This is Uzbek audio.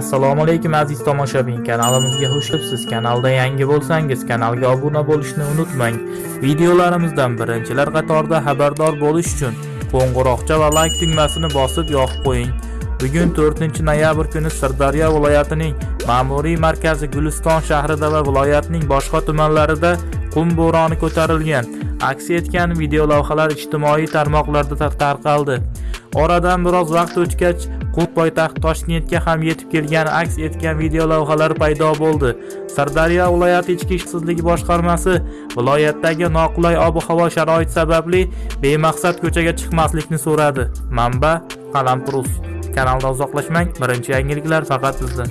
assalomu alaykum aziz tomoshabin. Kanalimizga xush kelibsiz. Kanalda yangi bo'lsangiz kanalga obuna bo'lishni unutmang. Videolarimizdan birinchilar qatorida xabardor bo'lish uchun qo'ng'iroqcha va like tugmasini bosib yoqib qo'ying. Bugun 4 noyabr kuni sirdaryo viloyatining ma'muriy markazi guliston shahrida va viloyatning boshqa tumanlarida qum bo'roni ko'tarilgan. Aks etgan videolavhalar ijtimoiy tarmoqlarda tarqaldi. Oradan biroz vaqt o'tgach qum poytaxt toshkentga ham yetib kelgani aks etgan videolavhalar paydo bo'ldi. Sirdaryo viloyati ichki ishsizligi boshqarmasi viloyatdagi noqulay ob havo sharoiti sababli bemaqsad ko'chaga chiqmaslikni so'radi. Manba qalampirus. Kanaldan uzoqlashmang. Birinchi yangiliklar faqat sizda